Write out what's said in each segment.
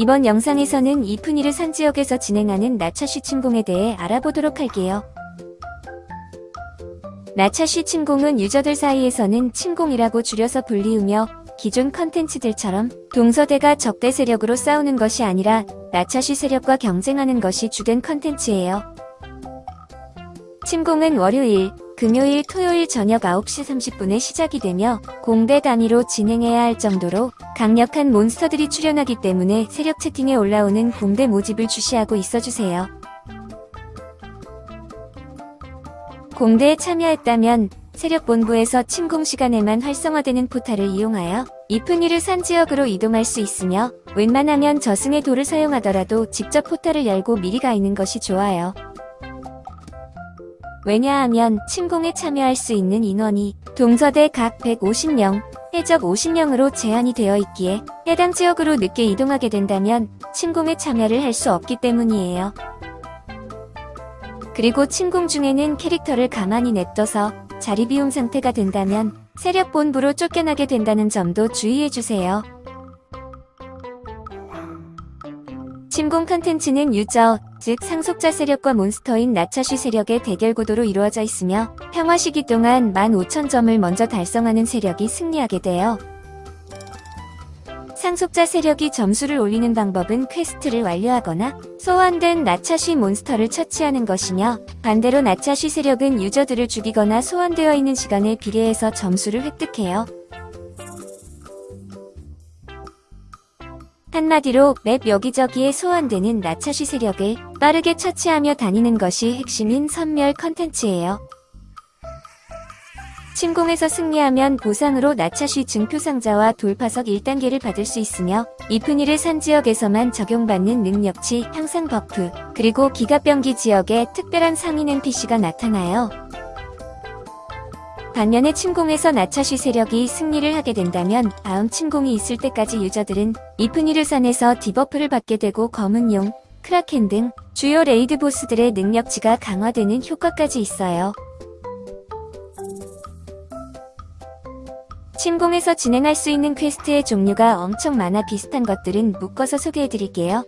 이번 영상에서는 이프니르 산 지역에서 진행하는 나차시 침공에 대해 알아보도록 할게요. 나차시 침공은 유저들 사이에서는 침공이라고 줄여서 불리우며 기존 컨텐츠들처럼 동서대가 적대 세력으로 싸우는 것이 아니라 나차시 세력과 경쟁하는 것이 주된 컨텐츠예요. 침공은 월요일, 금요일, 토요일 저녁 9시 30분에 시작이 되며 공대 단위로 진행해야 할 정도로 강력한 몬스터들이 출연하기 때문에 세력 채팅에 올라오는 공대 모집을 주시하고 있어주세요. 공대에 참여했다면 세력본부에서 침공 시간에만 활성화되는 포탈을 이용하여 이프니르 산 지역으로 이동할 수 있으며 웬만하면 저승의 돌을 사용하더라도 직접 포탈을 열고 미리 가 있는 것이 좋아요. 왜냐하면 침공에 참여할 수 있는 인원이 동서대 각 150명, 해적 50명으로 제한이 되어 있기에 해당 지역으로 늦게 이동하게 된다면 침공에 참여를 할 수 없기 때문이에요. 그리고 침공 중에는 캐릭터를 가만히 냅둬서 자리 비움 상태가 된다면 세력 본부로 쫓겨나게 된다는 점도 주의해주세요. 침공 컨텐츠는 user, 즉 상속자 세력과 monster인 나차시 세력의 대결 구도로 이루어져 있으며 평화 시기 동안 15,000점을 먼저 달성하는 세력이 승리하게 돼요. 상속자 세력이 점수를 올리는 방법은 quest를 완료하거나 소환된 나차시 monster를 처치하는 것이며 반대로 나차시 세력은 user들을 죽이거나 소환되어 있는 시간에 비례해서 점수를 획득해요. 한마디로 map 여기저기에 소환되는 나차시 세력을 빠르게 처치하며 다니는 것이 핵심인 섬멸 컨텐츠예요. 침공에서 승리하면 보상으로 나차시 증표상자와 돌파석 1단계를 받을 수 있으며 이프니르 산 지역에서만 적용받는 능력치 향상 buff 그리고 기가병기 지역에 특별한 상인 NPC가 나타나요. 반면에 침공에서 나차시 세력이 승리를 하게 된다면 다음 침공이 있을 때까지 user들은 이프니르 산에서 debuff를 받게 되고 검은 용, 크라켄 등 주요 raid 보스들의 능력치가 강화되는 효과까지 있어요. 침공에서 진행할 수 있는 quest의 종류가 엄청 많아 비슷한 것들은 묶어서 소개해드릴게요.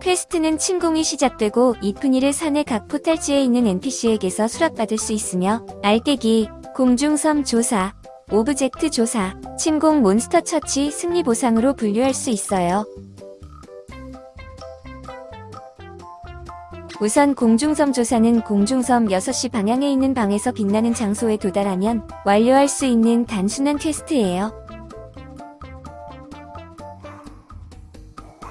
quest는 침공이 시작되고 이프니르 산의 각 포탈지에 있는 NPC에게서 수락받을 수 있으며 알깨기, 공중섬 조사, object 조사, 침공 몬스터 처치 승리 보상으로 분류할 수 있어요. 우선 공중섬 조사는 공중섬 6시 방향에 있는 방에서 빛나는 장소에 도달하면 완료할 수 있는 단순한 quest예요.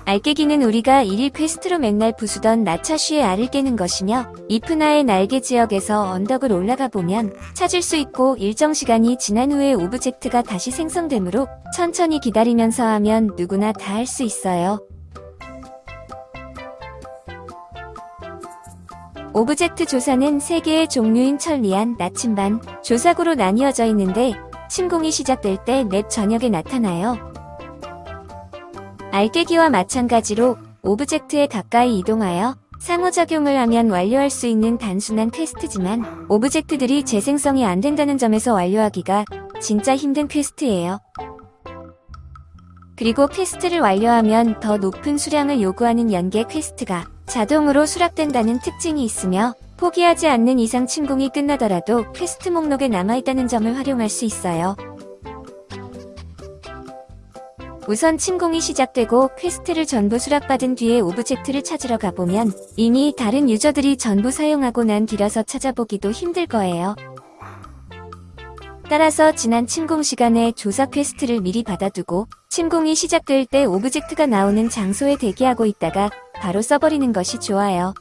알 깨기는 우리가 일일 quest로 맨날 부수던 나차쉬의 알을 깨는 것이며 이프나의 날개 지역에서 언덕을 올라가 보면 찾을 수 있고 일정 시간이 지난 후에 object가 다시 생성되므로 천천히 기다리면서 하면 누구나 다 할 수 있어요. object 조사는 3개의 종류인 천리안, 나침반, 조사구로 나뉘어져 있는데 침공이 시작될 때 map 전역에 나타나요. 알깨기와 마찬가지로 object에 가까이 이동하여 상호작용을 하면 완료할 수 있는 단순한 quest지만 object들이 재생성이 안 된다는 점에서 완료하기가 진짜 힘든 quest예요. 그리고 quest를 완료하면 더 높은 수량을 요구하는 연계 quest가 자동으로 수락된다는 특징이 있으며 포기하지 않는 이상 침공이 끝나더라도 퀘스트 목록에 남아있다는 점을 활용할 수 있어요. 우선 침공이 시작되고 quest를 전부 수락받은 뒤에 object를 찾으러 가보면 이미 다른 user들이 전부 사용하고 난 뒤라서 찾아보기도 힘들 거예요. 따라서 지난 침공 시간에 조사 quest를 미리 받아두고 침공이 시작될 때 object가 나오는 장소에 대기하고 있다가 바로 써버리는 것이 좋아요.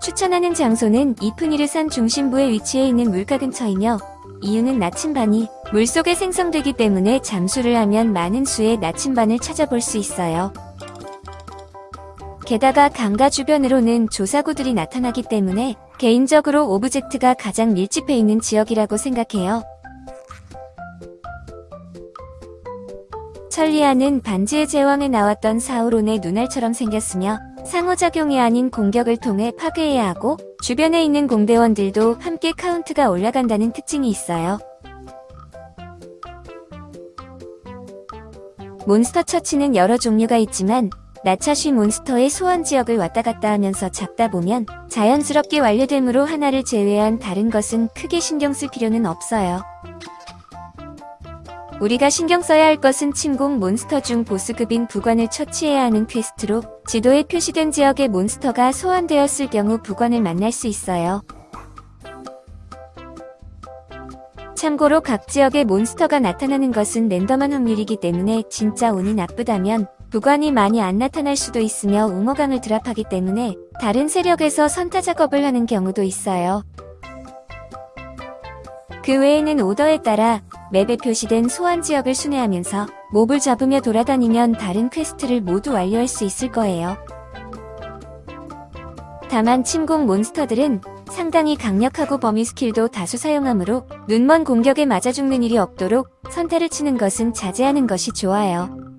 추천하는 장소는 이프니르산 중심부에 위치해 있는 물가 근처이며 이유는 나침반이 물속에 생성되기 때문에 잠수를 하면 많은 수의 나침반을 찾아볼 수 있어요. 게다가 강가 주변으로는 조사구들이 나타나기 때문에 개인적으로 object가 가장 밀집해 있는 지역이라고 생각해요. 천리안은 반지의 제왕에 나왔던 사우론의 눈알처럼 생겼으며 상호작용이 아닌 공격을 통해 파괴해야 하고 주변에 있는 공대원들도 함께 카운트가 올라간다는 특징이 있어요. 몬스터 처치는 여러 종류가 있지만 나차쉬 몬스터의 소환 지역을 왔다 갔다 하면서 잡다 보면 자연스럽게 완료되므로 하나를 제외한 다른 것은 크게 신경 쓸 필요는 없어요. 우리가 신경 써야 할 것은 침공 몬스터 중 보스급인 부관을 처치해야 하는 quest로 지도에 표시된 지역의 몬스터가 소환되었을 경우 부관을 만날 수 있어요. 참고로 각 지역의 몬스터가 나타나는 것은 랜덤한 확률이기 때문에 진짜 운이 나쁘다면 부관이 많이 안 나타날 수도 있으며 웅어강을 drop하기 때문에 다른 세력에서 선타 작업을 하는 경우도 있어요. 그 외에는 오더에 따라 map에 표시된 소환 지역을 순회하면서 몹을 잡으며 돌아다니면 다른 quest를 모두 완료할 수 있을 거예요. 다만 침공 몬스터들은 상당히 강력하고 범위 스킬도 다수 사용하므로 눈먼 공격에 맞아 죽는 일이 없도록 선타를 치는 것은 자제하는 것이 좋아요.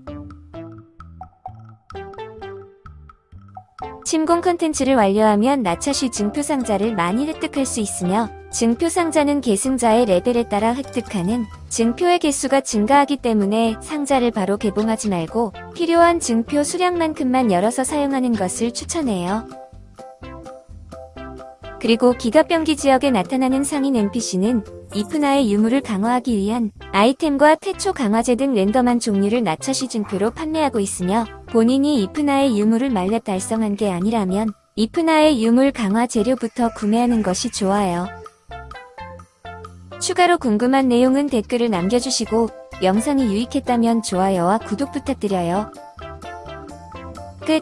침공 컨텐츠를 완료하면 나차쉬 증표 상자를 많이 획득할 수 있으며 증표 상자는 계승자의 레벨에 따라 획득하는 증표의 개수가 증가하기 때문에 상자를 바로 개봉하지 말고 필요한 증표 수량만큼만 열어서 사용하는 것을 추천해요. 그리고 기갑병기 지역에 나타나는 상인 NPC는 이프나의 유물을 강화하기 위한 아이템과 태초 강화제 등 랜덤한 종류를 나차시 증표로 판매하고 있으며 본인이 이프나의 유물을 말렙 달성한 게 아니라면 이프나의 유물 강화 재료부터 구매하는 것이 좋아요. 추가로 궁금한 내용은 댓글을 남겨주시고 영상이 유익했다면 좋아요와 구독 부탁드려요. 끝